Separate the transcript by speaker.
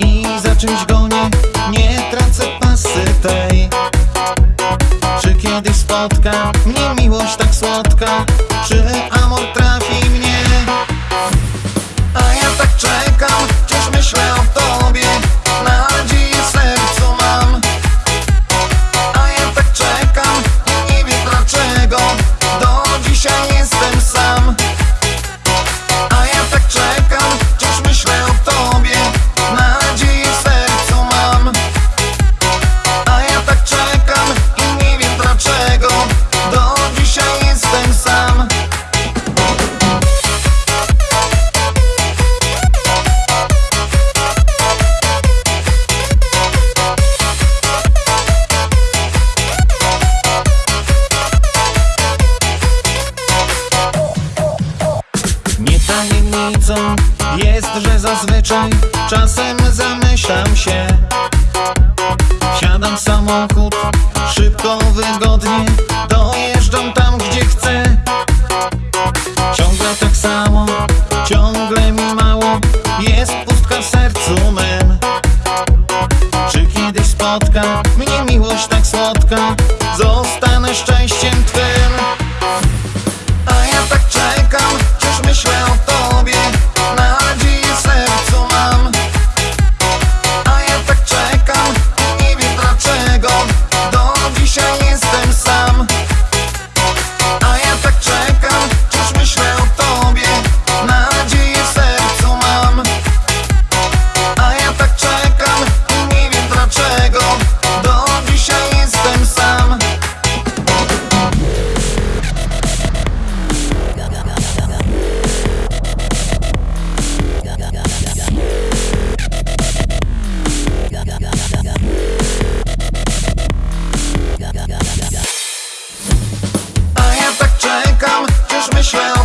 Speaker 1: i za czymś gonię. Nie tracę pasy tej. Czy kiedyś spotkam różnicą jest, że zazwyczaj czasem zamyślam się. Siadam w samochód, szybko wygodę Michelle.